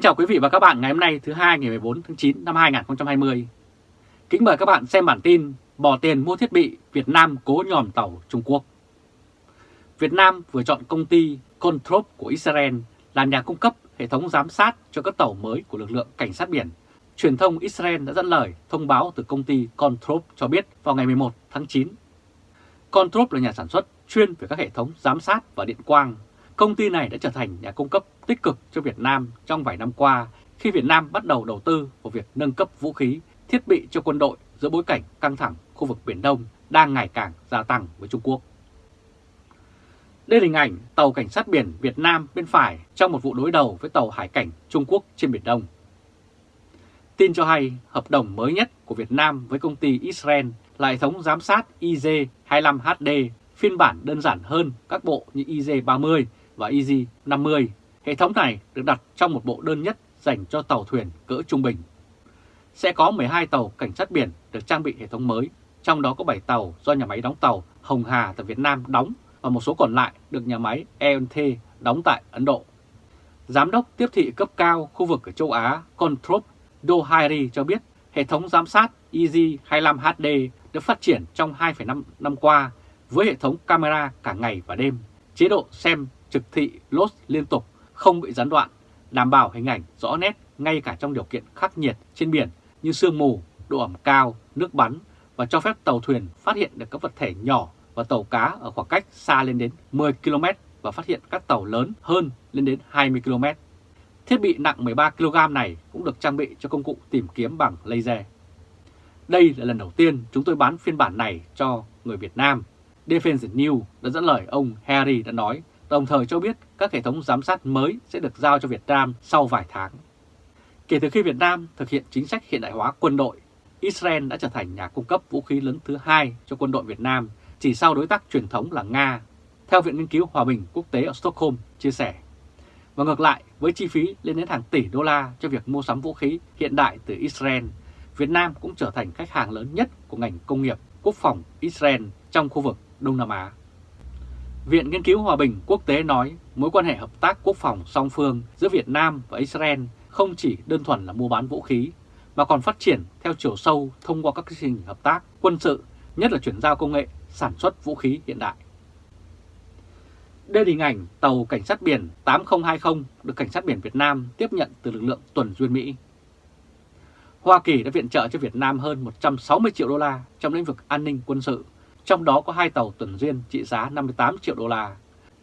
Kính chào quý vị và các bạn ngày hôm nay, thứ hai, ngày 14 tháng 9 năm 2020. Kính mời các bạn xem bản tin bỏ tiền mua thiết bị Việt Nam cố nhòm tàu Trung Quốc. Việt Nam vừa chọn công ty Control của Israel là nhà cung cấp hệ thống giám sát cho các tàu mới của lực lượng cảnh sát biển. Truyền thông Israel đã dẫn lời thông báo từ công ty Control cho biết vào ngày 11 tháng 9. Control là nhà sản xuất chuyên về các hệ thống giám sát và điện quang Công ty này đã trở thành nhà cung cấp tích cực cho Việt Nam trong vài năm qua khi Việt Nam bắt đầu đầu tư vào việc nâng cấp vũ khí, thiết bị cho quân đội giữa bối cảnh căng thẳng khu vực Biển Đông đang ngày càng gia tăng với Trung Quốc. Đây là hình ảnh tàu cảnh sát biển Việt Nam bên phải trong một vụ đối đầu với tàu hải cảnh Trung Quốc trên Biển Đông. Tin cho hay, hợp đồng mới nhất của Việt Nam với công ty Israel là hệ thống giám sát IZ-25HD phiên bản đơn giản hơn các bộ như IZ-30 và Easy 50. Hệ thống này được đặt trong một bộ đơn nhất dành cho tàu thuyền cỡ trung bình. Sẽ có 12 tàu cảnh sát biển được trang bị hệ thống mới, trong đó có 7 tàu do nhà máy đóng tàu Hồng Hà tại Việt Nam đóng và một số còn lại được nhà máy ent đóng tại Ấn Độ. Giám đốc tiếp thị cấp cao khu vực ở châu Á Control Dohairi cho biết hệ thống giám sát Easy 25HD được phát triển trong 2,5 năm qua với hệ thống camera cả ngày và đêm, chế độ xem trực thị lốt liên tục, không bị gián đoạn, đảm bảo hình ảnh rõ nét ngay cả trong điều kiện khắc nghiệt trên biển như sương mù, độ ẩm cao, nước bắn và cho phép tàu thuyền phát hiện được các vật thể nhỏ và tàu cá ở khoảng cách xa lên đến 10 km và phát hiện các tàu lớn hơn lên đến 20 km. Thiết bị nặng 13 kg này cũng được trang bị cho công cụ tìm kiếm bằng laser. Đây là lần đầu tiên chúng tôi bán phiên bản này cho người Việt Nam. Defense News đã dẫn lời ông Harry đã nói đồng thời cho biết các hệ thống giám sát mới sẽ được giao cho Việt Nam sau vài tháng. Kể từ khi Việt Nam thực hiện chính sách hiện đại hóa quân đội, Israel đã trở thành nhà cung cấp vũ khí lớn thứ hai cho quân đội Việt Nam, chỉ sau đối tác truyền thống là Nga, theo Viện Nghiên cứu Hòa bình Quốc tế ở Stockholm chia sẻ. Và ngược lại, với chi phí lên đến hàng tỷ đô la cho việc mua sắm vũ khí hiện đại từ Israel, Việt Nam cũng trở thành khách hàng lớn nhất của ngành công nghiệp quốc phòng Israel trong khu vực Đông Nam Á. Viện Nghiên cứu Hòa bình Quốc tế nói mối quan hệ hợp tác quốc phòng song phương giữa Việt Nam và Israel không chỉ đơn thuần là mua bán vũ khí, mà còn phát triển theo chiều sâu thông qua các chương trình hợp tác quân sự, nhất là chuyển giao công nghệ sản xuất vũ khí hiện đại. Đây là hình ảnh tàu cảnh sát biển 8020 được cảnh sát biển Việt Nam tiếp nhận từ lực lượng tuần duyên Mỹ. Hoa Kỳ đã viện trợ cho Việt Nam hơn 160 triệu đô la trong lĩnh vực an ninh quân sự trong đó có hai tàu tuần duyên trị giá 58 triệu đô la.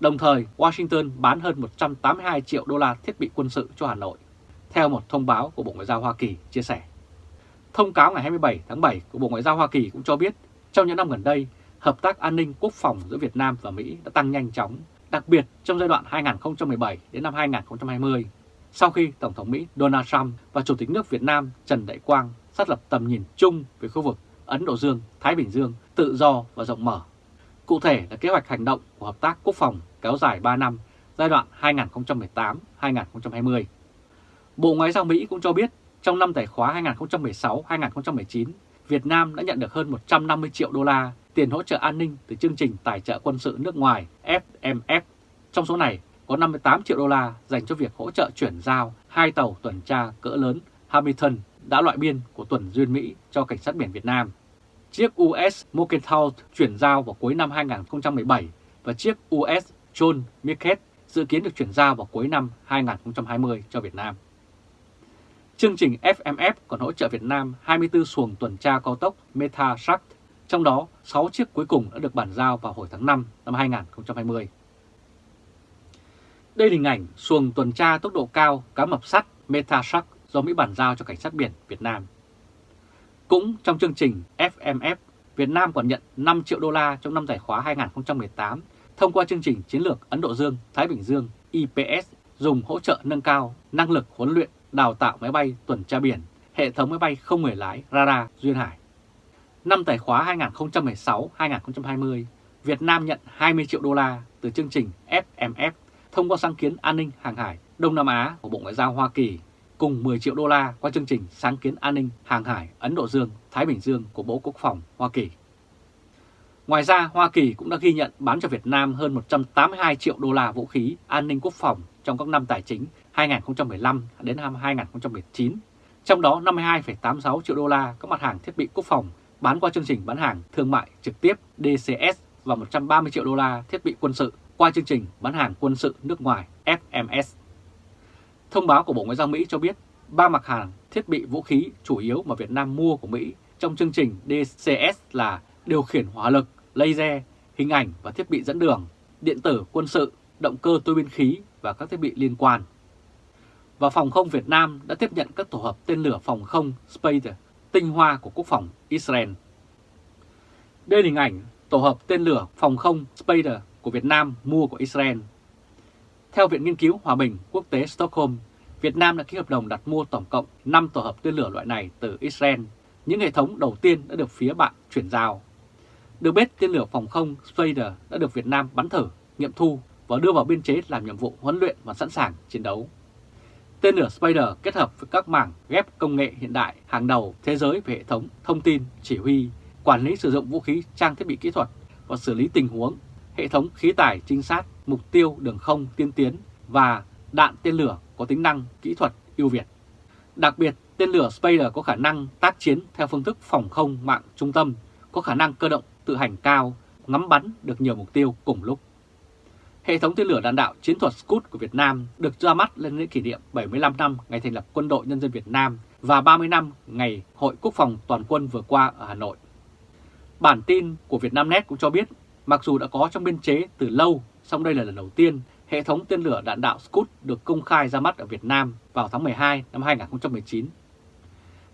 Đồng thời, Washington bán hơn 182 triệu đô la thiết bị quân sự cho Hà Nội, theo một thông báo của Bộ Ngoại giao Hoa Kỳ chia sẻ. Thông cáo ngày 27 tháng 7 của Bộ Ngoại giao Hoa Kỳ cũng cho biết, trong những năm gần đây, hợp tác an ninh quốc phòng giữa Việt Nam và Mỹ đã tăng nhanh chóng, đặc biệt trong giai đoạn 2017 đến năm 2020, sau khi Tổng thống Mỹ Donald Trump và Chủ tịch nước Việt Nam Trần Đại Quang xác lập tầm nhìn chung về khu vực Ấn Độ Dương, Thái Bình Dương tự do và rộng mở. Cụ thể là kế hoạch hành động của hợp tác quốc phòng kéo dài 3 năm, giai đoạn 2018-2020. Bộ Ngoại giao Mỹ cũng cho biết trong năm tài khóa 2016-2019, Việt Nam đã nhận được hơn 150 triệu đô la tiền hỗ trợ an ninh từ chương trình tài trợ quân sự nước ngoài FMF. Trong số này có 58 triệu đô la dành cho việc hỗ trợ chuyển giao hai tàu tuần tra cỡ lớn Hamilton đã loại biên của tuần duyên Mỹ cho Cảnh sát biển Việt Nam. Chiếc US Mercantile chuyển giao vào cuối năm 2017 và chiếc US John Mirket dự kiến được chuyển giao vào cuối năm 2020 cho Việt Nam. Chương trình FMF còn hỗ trợ Việt Nam 24 xuồng tuần tra cao tốc Meta Shark, trong đó 6 chiếc cuối cùng đã được bàn giao vào hồi tháng 5 năm 2020. Đây là hình ảnh xuồng tuần tra tốc độ cao cá mập sắt Meta Shark do Mỹ bàn giao cho Cảnh sát biển Việt Nam. Cũng trong chương trình FMF, Việt Nam còn nhận 5 triệu đô la trong năm giải khóa 2018 thông qua chương trình chiến lược Ấn Độ Dương-Thái Bình Dương IPS dùng hỗ trợ nâng cao năng lực huấn luyện, đào tạo máy bay tuần tra biển, hệ thống máy bay không người lái radar duyên hải. Năm tài khóa 2016-2020, Việt Nam nhận 20 triệu đô la từ chương trình FMF thông qua sáng kiến an ninh hàng hải Đông Nam Á của Bộ Ngoại giao Hoa Kỳ cùng 10 triệu đô la qua chương trình sáng kiến an ninh hàng hải Ấn Độ Dương, Thái Bình Dương của Bộ Quốc phòng Hoa Kỳ. Ngoài ra, Hoa Kỳ cũng đã ghi nhận bán cho Việt Nam hơn 182 triệu đô la vũ khí an ninh quốc phòng trong các năm tài chính 2015 đến năm 2019, trong đó 52,86 triệu đô la các mặt hàng thiết bị quốc phòng bán qua chương trình bán hàng thương mại trực tiếp DCS và 130 triệu đô la thiết bị quân sự qua chương trình bán hàng quân sự nước ngoài FMS. Thông báo của Bộ Ngoại giao Mỹ cho biết ba mặt hàng thiết bị vũ khí chủ yếu mà Việt Nam mua của Mỹ trong chương trình DCS là điều khiển hỏa lực, laser, hình ảnh và thiết bị dẫn đường, điện tử, quân sự, động cơ tuôi biên khí và các thiết bị liên quan. Và Phòng không Việt Nam đã tiếp nhận các tổ hợp tên lửa phòng không Space tinh hoa của quốc phòng Israel. Đây là hình ảnh tổ hợp tên lửa phòng không Spader của Việt Nam mua của Israel. Theo Viện Nghiên cứu Hòa bình Quốc tế Stockholm, Việt Nam đã ký hợp đồng đặt mua tổng cộng 5 tổ hợp tên lửa loại này từ Israel. Những hệ thống đầu tiên đã được phía bạn chuyển giao. Được biết, tên lửa phòng không Spader đã được Việt Nam bắn thử, nghiệm thu và đưa vào biên chế làm nhiệm vụ huấn luyện và sẵn sàng chiến đấu. Tên lửa Spider kết hợp với các mảng ghép công nghệ hiện đại hàng đầu thế giới về hệ thống, thông tin, chỉ huy, quản lý sử dụng vũ khí, trang thiết bị kỹ thuật và xử lý tình huống, hệ thống khí tải trinh sát, mục tiêu đường không tiên tiến và đạn tên lửa có tính năng kỹ thuật ưu việt. Đặc biệt, tên lửa Spider có khả năng tác chiến theo phương thức phòng không mạng trung tâm, có khả năng cơ động tự hành cao, ngắm bắn được nhiều mục tiêu cùng lúc. Hệ thống tên lửa đạn đạo chiến thuật Scud của Việt Nam được ra mắt lên lễ kỷ niệm 75 năm ngày thành lập Quân đội Nhân dân Việt Nam và 30 năm ngày Hội Quốc phòng Toàn quân vừa qua ở Hà Nội. Bản tin của Vietnamnet cũng cho biết, mặc dù đã có trong biên chế từ lâu, song đây là lần đầu tiên hệ thống tên lửa đạn đạo Scud được công khai ra mắt ở Việt Nam vào tháng 12 năm 2019.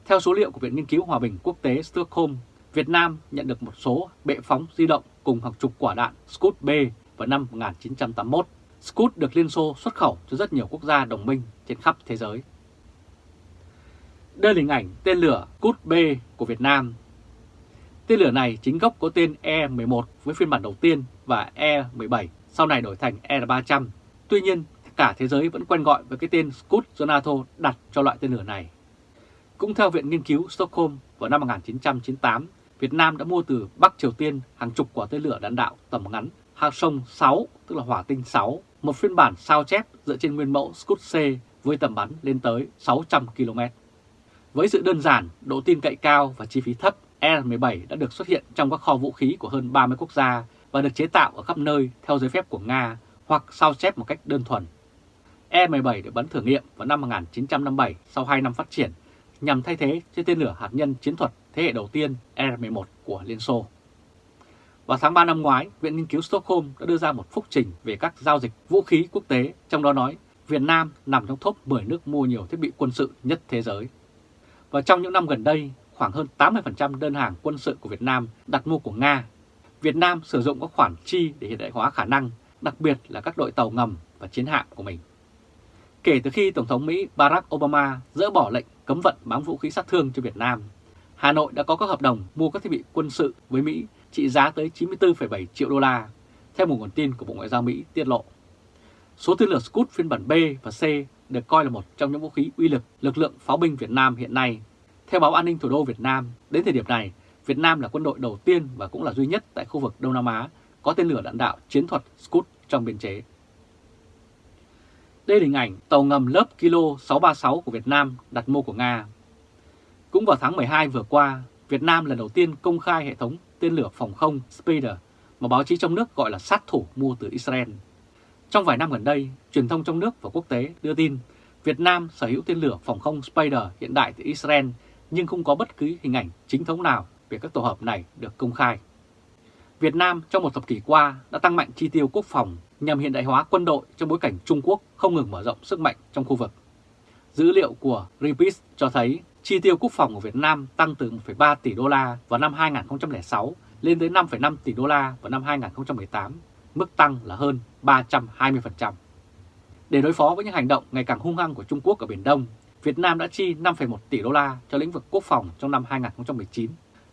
Theo số liệu của Viện Nghiên cứu Hòa bình Quốc tế Stockholm, Việt Nam nhận được một số bệ phóng di động cùng hàng chục quả đạn Scud B vào năm 1981. Scud được Liên Xô xuất khẩu cho rất nhiều quốc gia đồng minh trên khắp thế giới. Đây là hình ảnh tên lửa Scud B của Việt Nam. Tên lửa này chính gốc có tên E-11 với phiên bản đầu tiên và E-17 sau này đổi thành R-300. Tuy nhiên, cả thế giới vẫn quen gọi với cái tên Scud do NATO đặt cho loại tên lửa này. Cũng theo Viện Nghiên cứu Stockholm, vào năm 1998, Việt Nam đã mua từ Bắc Triều Tiên hàng chục quả tên lửa đạn đạo tầm ngắn Hạc Sông 6, tức là hỏa tinh 6, một phiên bản sao chép dựa trên nguyên mẫu Scud C với tầm bắn lên tới 600 km. Với sự đơn giản, độ tin cậy cao và chi phí thấp, R-17 đã được xuất hiện trong các kho vũ khí của hơn 30 quốc gia và được chế tạo ở khắp nơi theo giấy phép của Nga hoặc sao chép một cách đơn thuần. E-17 được bắn thử nghiệm vào năm 1957 sau 2 năm phát triển nhằm thay thế cho tên lửa hạt nhân chiến thuật thế hệ đầu tiên e R-11 của Liên Xô. Vào tháng 3 năm ngoái, Viện Nghiên cứu Stockholm đã đưa ra một phúc trình về các giao dịch vũ khí quốc tế, trong đó nói Việt Nam nằm trong top 10 nước mua nhiều thiết bị quân sự nhất thế giới. Và trong những năm gần đây, khoảng hơn 80% đơn hàng quân sự của Việt Nam đặt mua của Nga. Việt Nam sử dụng các khoản chi để hiện đại hóa khả năng, đặc biệt là các đội tàu ngầm và chiến hạm của mình. Kể từ khi Tổng thống Mỹ Barack Obama dỡ bỏ lệnh cấm vận bán vũ khí sát thương cho Việt Nam, Hà Nội đã có các hợp đồng mua các thiết bị quân sự với Mỹ trị giá tới 94,7 triệu đô la, theo một nguồn tin của Bộ Ngoại giao Mỹ tiết lộ. Số tên lửa Scud phiên bản B và C được coi là một trong những vũ khí uy lực lực lượng pháo binh Việt Nam hiện nay. Theo báo An ninh Thủ đô Việt Nam, đến thời điểm này, Việt Nam là quân đội đầu tiên và cũng là duy nhất tại khu vực Đông Nam Á có tên lửa đạn đạo chiến thuật Scud trong biên chế. Đây là hình ảnh tàu ngầm lớp Kilo 636 của Việt Nam đặt mua của Nga. Cũng vào tháng 12 vừa qua, Việt Nam lần đầu tiên công khai hệ thống tên lửa phòng không Spider mà báo chí trong nước gọi là sát thủ mua từ Israel. Trong vài năm gần đây, truyền thông trong nước và quốc tế đưa tin Việt Nam sở hữu tên lửa phòng không Spider hiện đại từ Israel nhưng không có bất cứ hình ảnh chính thống nào về các tổ hợp này được công khai. Việt Nam trong một thập kỷ qua đã tăng mạnh chi tiêu quốc phòng nhằm hiện đại hóa quân đội trong bối cảnh Trung Quốc không ngừng mở rộng sức mạnh trong khu vực. Dữ liệu của Greenpeace cho thấy chi tiêu quốc phòng của Việt Nam tăng từ 1,3 tỷ đô la vào năm 2006 lên tới 5,5 tỷ đô la vào năm 2018, mức tăng là hơn 320%. Để đối phó với những hành động ngày càng hung hăng của Trung Quốc ở Biển Đông, Việt Nam đã chi 5,1 tỷ đô la cho lĩnh vực quốc phòng trong năm 2019,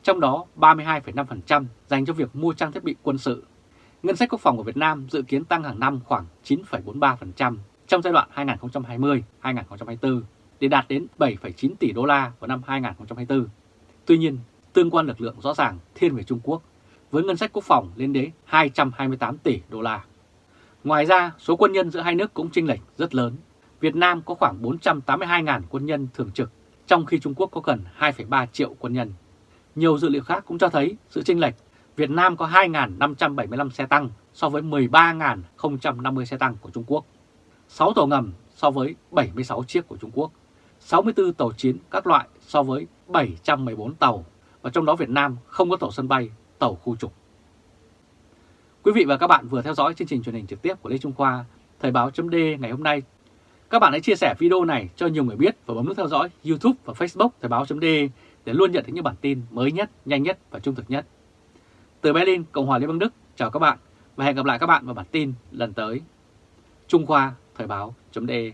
trong đó 32,5% dành cho việc mua trang thiết bị quân sự. Ngân sách quốc phòng của Việt Nam dự kiến tăng hàng năm khoảng 9,43% trong giai đoạn 2020-2024 để đạt đến 7,9 tỷ đô la vào năm 2024. Tuy nhiên, tương quan lực lượng rõ ràng thiên về Trung Quốc, với ngân sách quốc phòng lên đến 228 tỷ đô la. Ngoài ra, số quân nhân giữa hai nước cũng chênh lệch rất lớn. Việt Nam có khoảng 482.000 quân nhân thường trực, trong khi Trung Quốc có gần 2,3 triệu quân nhân. Nhiều dữ liệu khác cũng cho thấy sự chênh lệch Việt Nam có 2.575 xe tăng so với 13.050 xe tăng của Trung Quốc, 6 tàu ngầm so với 76 chiếc của Trung Quốc, 64 tàu chiến các loại so với 714 tàu, và trong đó Việt Nam không có tàu sân bay, tàu khu trục. Quý vị và các bạn vừa theo dõi chương trình truyền hình trực tiếp của Lê Trung Khoa, Thời báo chấm ngày hôm nay. Các bạn hãy chia sẻ video này cho nhiều người biết và bấm nút theo dõi YouTube và Facebook Thời báo chấm để luôn nhận thấy những bản tin mới nhất, nhanh nhất và trung thực nhất. Từ Berlin, Cộng hòa Liên bang Đức, chào các bạn và hẹn gặp lại các bạn vào bản tin lần tới. Trung Khoa Thời báo.de